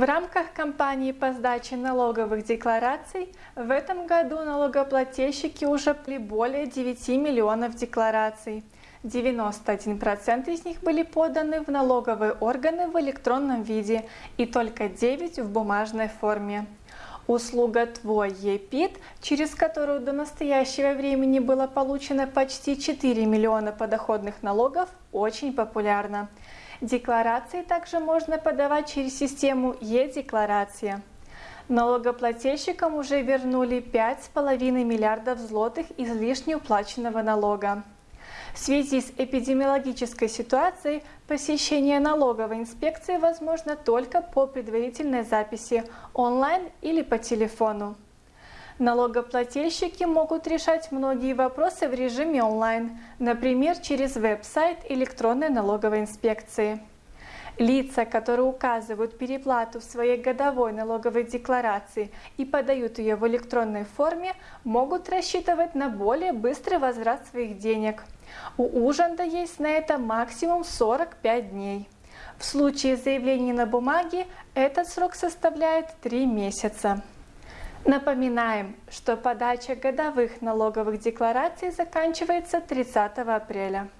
В рамках кампании по сдаче налоговых деклараций в этом году налогоплательщики уже были более 9 миллионов деклараций. 91% из них были поданы в налоговые органы в электронном виде и только 9 в бумажной форме. Услуга «Твой ЕПИД», через которую до настоящего времени было получено почти 4 миллиона подоходных налогов, очень популярна. Декларации также можно подавать через систему Е-декларация. Налогоплательщикам уже вернули 5,5 миллиардов злотых излишне уплаченного налога. В связи с эпидемиологической ситуацией посещение налоговой инспекции возможно только по предварительной записи онлайн или по телефону. Налогоплательщики могут решать многие вопросы в режиме онлайн, например, через веб-сайт электронной налоговой инспекции. Лица, которые указывают переплату в своей годовой налоговой декларации и подают ее в электронной форме, могут рассчитывать на более быстрый возврат своих денег. У Ужанда есть на это максимум 45 дней. В случае заявления на бумаге этот срок составляет 3 месяца. Напоминаем, что подача годовых налоговых деклараций заканчивается 30 апреля.